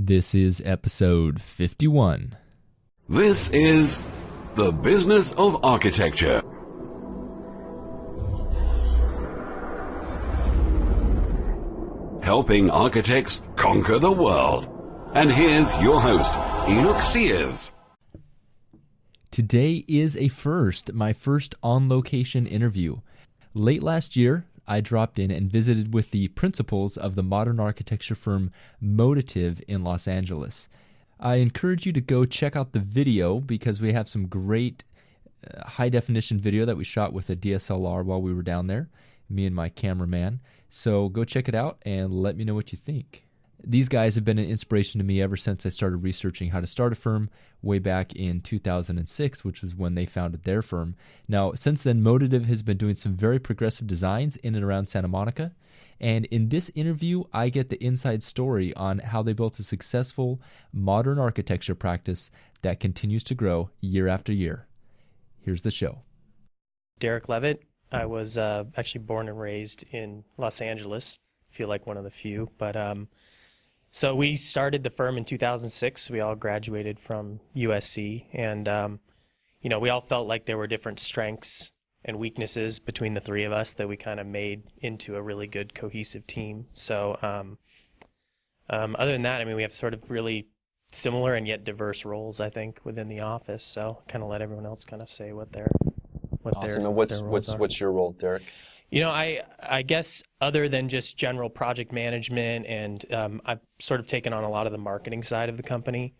This is episode 51. This is The Business of Architecture. Helping architects conquer the world. And here's your host, Enoch Sears. Today is a first, my first on location interview. Late last year, I dropped in and visited with the principals of the modern architecture firm Modative in Los Angeles. I encourage you to go check out the video because we have some great uh, high definition video that we shot with a DSLR while we were down there, me and my cameraman. So go check it out and let me know what you think. These guys have been an inspiration to me ever since I started researching how to start a firm way back in 2006, which was when they founded their firm. Now, since then, Modative has been doing some very progressive designs in and around Santa Monica. And in this interview, I get the inside story on how they built a successful modern architecture practice that continues to grow year after year. Here's the show. Derek Leavitt. I was uh, actually born and raised in Los Angeles. I feel like one of the few, but um, so we started the firm in 2006. We all graduated from USC, and um, you know, we all felt like there were different strengths and weaknesses between the three of us that we kind of made into a really good cohesive team. So, um, um, other than that, I mean, we have sort of really similar and yet diverse roles, I think, within the office. So, kind of let everyone else kind of say what their what Awesome. their And what's what's are. what's your role, Derek? You know, I I guess other than just general project management, and um, I've sort of taken on a lot of the marketing side of the company,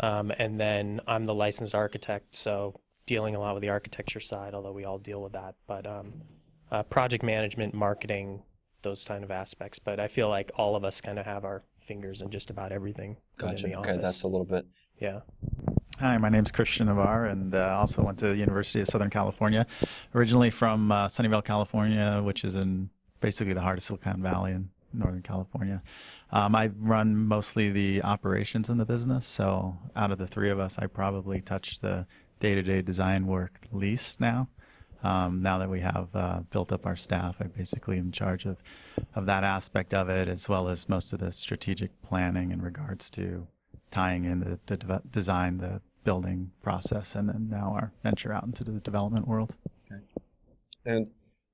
um, and then I'm the licensed architect, so dealing a lot with the architecture side, although we all deal with that. But um, uh, project management, marketing, those kind of aspects. But I feel like all of us kind of have our fingers in just about everything Gotcha. the Okay, that's a little bit. yeah. Hi, my name is Christian Navarro, and uh, also went to the University of Southern California. Originally from uh, Sunnyvale, California, which is in basically the heart of Silicon Valley in Northern California. Um, I run mostly the operations in the business, so out of the three of us, I probably touch the day-to-day design work least now. Um, now that we have uh, built up our staff, I basically am in charge of, of that aspect of it, as well as most of the strategic planning in regards to tying in the, the deve- design, the building process, and then now our venture out into the development world. And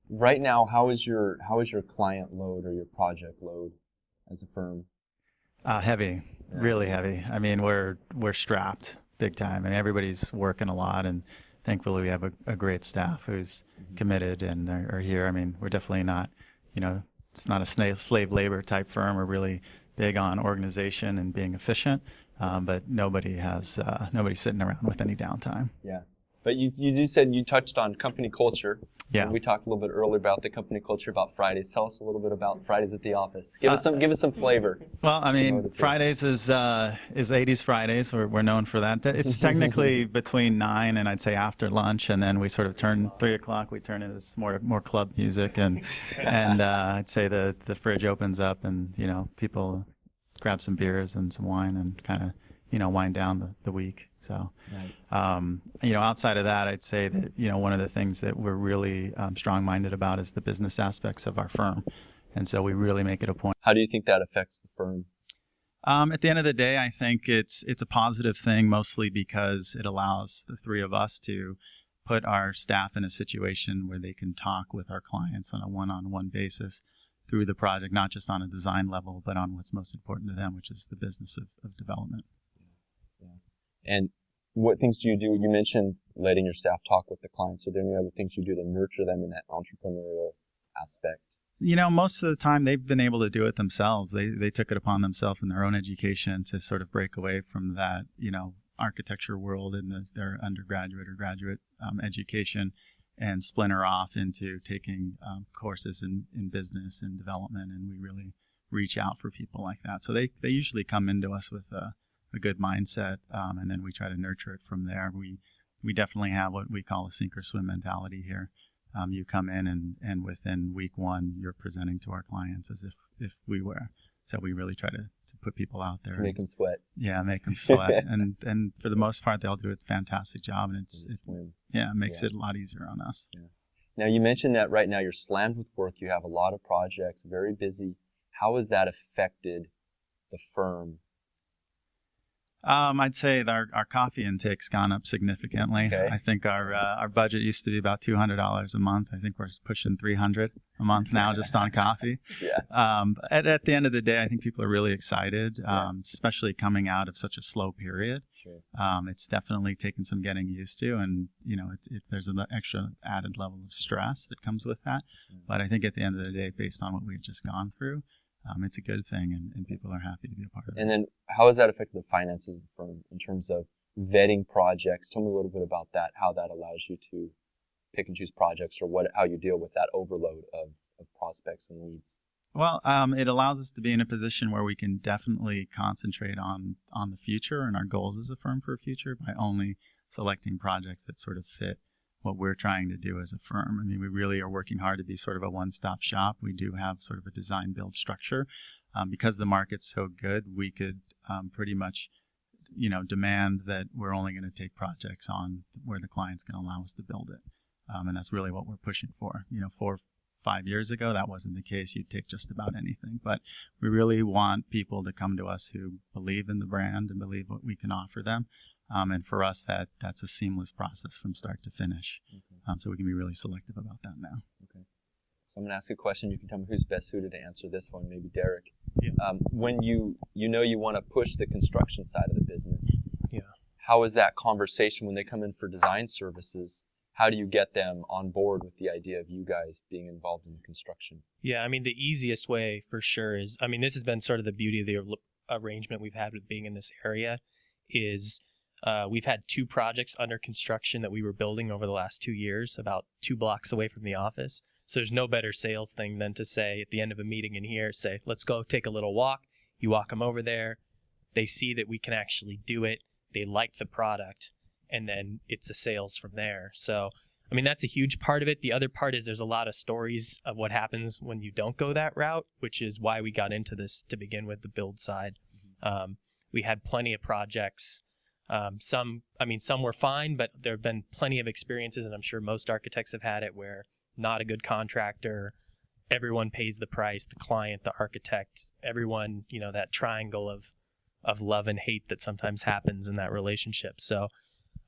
right now, how is your how is your client load or your project load as a firm? Uh, heavy, Yeah. really heavy. I mean, we're we're strapped big time. I mean, everybody's working a lot, and thankfully we have a, a great staff who's committed and are, are here. I mean, we're definitely not, you know, it's not a slave labor type firm. We're really big on organization and being efficient, um, but nobody has uh, sitting around with any downtime. Yeah. But you you just said you touched on company culture. Yeah. We talked a little bit earlier about the company culture about Fridays. Tell us a little bit about Fridays at the office. Give us some give us some flavor. Well, I mean, Fridays is uh, is 80s Fridays. We're, we're known for that. It's technically between nine and I'd say after lunch, and then we sort of turn three o'clock. We turn into more more club music, and and uh, I'd say the the fridge opens up, and you know people grab some beers and some wine, and kind of you know wind down the, the week. So. Nice. Um, you know, outside of that, I'd say that you know one of the things that we're really um, strong-minded about is the business aspects of our firm, and so we really make it a point. How do you think that affects the firm? Um, at the end of the day, I think it's it's a positive thing, mostly because it allows the three of us to put our staff in a situation where they can talk with our clients on a one-on-one basis through the project, not just on a design level, but on what's most important to them, which is the business of, of development. And what things do you do? You mentioned letting your staff talk with the clients. Are there any other things you do to nurture them in that entrepreneurial aspect? You know, most of the time they've been able to do it themselves. They they took it upon themselves in their own education to sort of break away from that, you know, architecture world in the, their undergraduate or graduate um, education and splinter off into taking um, courses in, in business and development. And we really reach out for people like that. So they, they usually come into us with a, a good mindset, um, and then we try to nurture it from there. We we definitely have what we call a sink or swim mentality here. Um, you come in and, and within week one, you're presenting to our clients as if, if we were. So we really try to, to put people out there. To make them sweat. yeah, make them sweat. and, and for the most part, they'll do a fantastic job. And it's, and it, swim. yeah, it makes Yeah. it a lot easier on us. Now you mentioned that right now you're slammed with work. You have a lot of projects, very busy. How has that affected the firm Um, I'd say our, our coffee intake's gone up significantly. Okay. I think our uh, our budget used to be about two hundred dollars a month. I think we're pushing three hundred a month now just on coffee. Yeah. Um, at, at the end of the day, I think people are really excited, Yeah. um, especially coming out of such a slow period. Sure. Um, it's definitely taken some getting used to, and you know, it, it, there's an extra added level of stress that comes with that. Mm. But I think at the end of the day, based on what we've just gone through, um, it's a good thing, and, and people are happy to be a part of it. And then how has that affected the finances of the firm in terms of vetting projects? Tell me a little bit about that, how that allows you to pick and choose projects or what how you deal with that overload of, of prospects and leads. Well, um, it allows us to be in a position where we can definitely concentrate on on the future and our goals as a firm for the future by only selecting projects that sort of fit what we're trying to do as a firm. I mean, we really are working hard to be sort of a one-stop shop. We do have sort of a design build structure. Um, because the market's so good, we could um, pretty much, you know, demand that we're only going to take projects on where the client's going to allow us to build it. Um, and that's really what we're pushing for. You know, four, five years ago, that wasn't the case. You'd take just about anything. But we really want people to come to us who believe in the brand and believe what we can offer them. Um, and for us, that that's a seamless process from start to finish. Um, so we can be really selective about that now. Okay. So I'm going to ask you a question. You can tell me who's best suited to answer this one. Maybe Derek. Yeah. Um, when you you know you want to push the construction side of the business. Yeah. How is that conversation when they come in for design services? How do you get them on board with the idea of you guys being involved in the construction? Yeah, I mean, the easiest way for sure is, I mean, this has been sort of the beauty of the arrangement we've had with being in this area is uh, we've had two projects under construction that we were building over the last two years, about two blocks away from the office. So there's no better sales thing than to say at the end of a meeting in here, say, let's go take a little walk. You walk them over there. They see that we can actually do it. They like the product. And then it's a sales from there. So, I mean, that's a huge part of it. The other part is there's a lot of stories of what happens when you don't go that route, which is why we got into this to begin with the build side. Um, we had plenty of projects. Um, some, I mean, some were fine, but there have been plenty of experiences, and I'm sure most architects have had it where not a good contractor, everyone pays the price, the client, the architect, everyone, you know, that triangle of of love and hate that sometimes happens in that relationship. So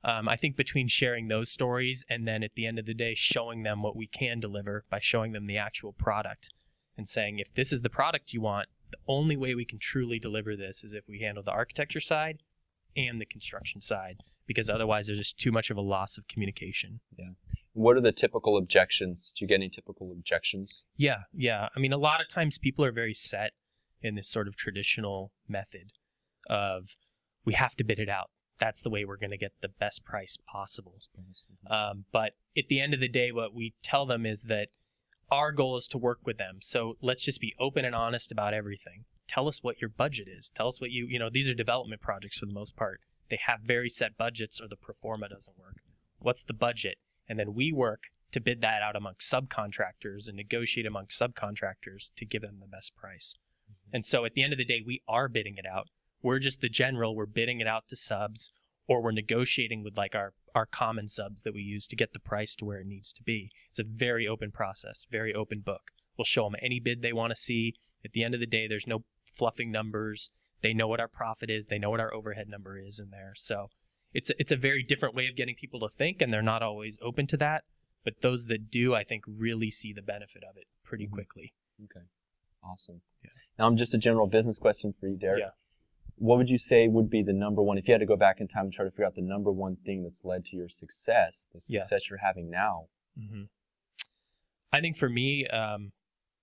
um, I think between sharing those stories and then at the end of the day showing them what we can deliver by showing them the actual product and saying if this is the product you want, the only way we can truly deliver this is if we handle the architecture side and the construction side because otherwise there's just too much of a loss of communication. Yeah. What are the typical objections? Do you get any typical objections? Yeah, yeah. I mean, a lot of times people are very set in this sort of traditional method of we have to bid it out. That's the way we're going to get the best price possible. Um, but at the end of the day, what we tell them is that our goal is to work with them. So let's just be open and honest about everything. Tell us what your budget is. Tell us what you, you know, these are development projects for the most part. They have very set budgets or the pro forma doesn't work. What's the budget? And then we work to bid that out amongst subcontractors and negotiate amongst subcontractors to give them the best price. Mm-hmm. And so at the end of the day, we are bidding it out. We're just the general, we're bidding it out to subs or we're negotiating with like our, our common subs that we use to get the price to where it needs to be. It's a very open process, very open book. We'll show them any bid they want to see. At the end of the day, there's no fluffing numbers. They know what our profit is. They know what our overhead number is in there. So it's a, it's a very different way of getting people to think, and they're not always open to that. But those that do, I think, really see the benefit of it pretty Mhm. quickly. Okay. Awesome. Yeah. Now, I'm just a general business question for you, Derek. Yeah. What would you say would be the number one, if you had to go back in time and try to figure out the number one thing that's led to your success, the Yeah. success you're having now? hmm I think for me, um,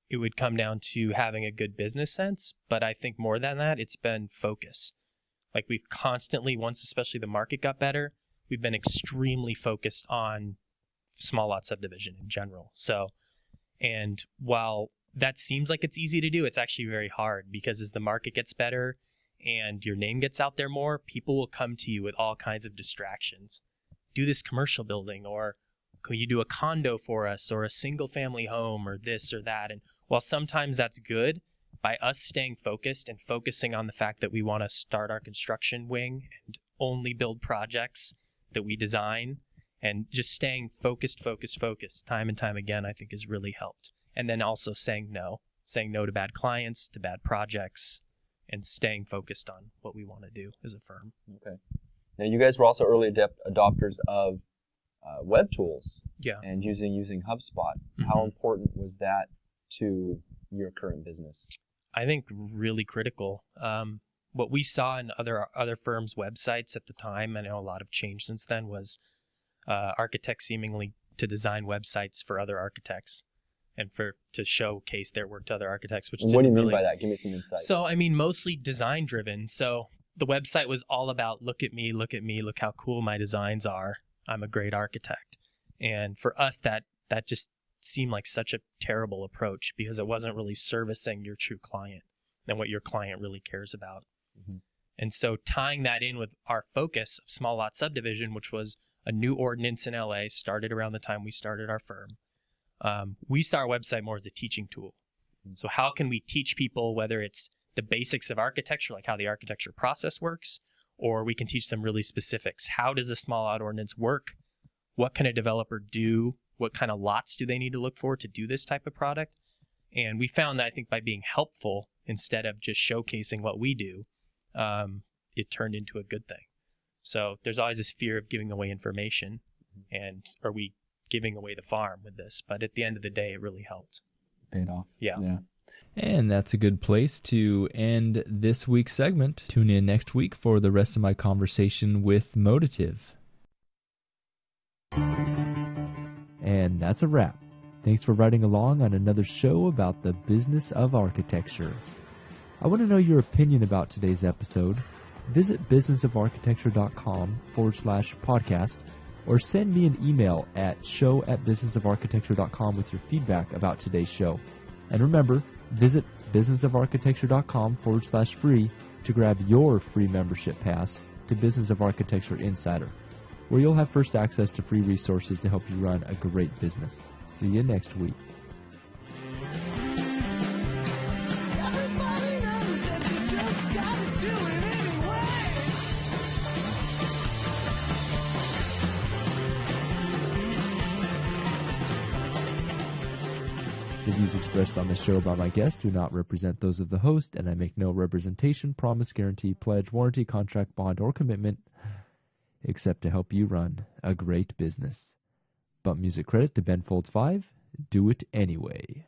it would come down to having a good business sense. But I think more than that, it's been focus. Like we've constantly, once especially the market got better, we've been extremely focused on small lot subdivision in general. So, and while that seems like it's easy to do, it's actually very hard because as the market gets better and your name gets out there more, people will come to you with all kinds of distractions. Do this commercial building or can you do a condo for us or a single family home or this or that and while sometimes that's good by us staying focused and focusing on the fact that we want to start our construction wing and only build projects that we design and just staying focused focused focused time and time again i think has really helped and then also saying no saying no to bad clients to bad projects and staying focused on what we want to do as a firm. Okay. Now, you guys were also early adopters of uh, web tools Yeah. and using using HubSpot. How Mhm. important was that to your current business? I think really critical. Um, what we saw in other other firms' websites at the time, I know a lot have changed since then, was uh, architects seemingly to design websites for other architects and for to showcase their work to other architects. Which what do you mean really, by that? Give me some insight. So I mean, mostly design driven. So the website was all about look at me, look at me, look how cool my designs are. I'm a great architect. And for us, that that just seemed like such a terrible approach because it wasn't really servicing your true client and what your client really cares about. Mhm. And so tying that in with our focus of small lot subdivision, which was a new ordinance in LA, started around the time we started our firm. Um, we saw our website more as a teaching tool. So how can we teach people whether it's the basics of architecture, like how the architecture process works, or we can teach them really specifics. How does a small lot ordinance work? What can a developer do? What kind of lots do they need to look for to do this type of product? And we found that I think by being helpful instead of just showcasing what we do, um, it turned into a good thing. So there's always this fear of giving away information, and are we giving away the farm with this? But at the end of the day, it really helped. Paid off. Yeah. Yeah. And that's a good place to end this week's segment. Tune in next week for the rest of my conversation with Modative. And that's a wrap. Thanks for riding along on another show about the business of architecture. I want to know your opinion about today's episode. Visit businessofarchitecture.com forward slash podcast or send me an email at show at businessofarchitecture.com with your feedback about today's show. And remember, visit businessofarchitecture.com forward slash free to grab your free membership pass to Business of Architecture Insider, where you'll have first access to free resources to help you run a great business. See you next week. The views expressed on this show by my guests do not represent those of the host, and I make no representation, promise, guarantee, pledge, warranty, contract, bond, or commitment except to help you run a great business. But music credit to Ben Folds 5. Do it anyway.